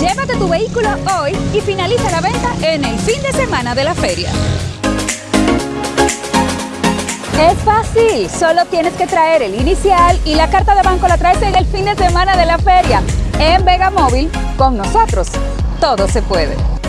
Llévate tu vehículo hoy y finaliza la venta en el fin de semana de la feria. Es fácil, solo tienes que traer el inicial y la carta de banco la traes en el fin de semana de la feria. En Vega Móvil, con nosotros, todo se puede.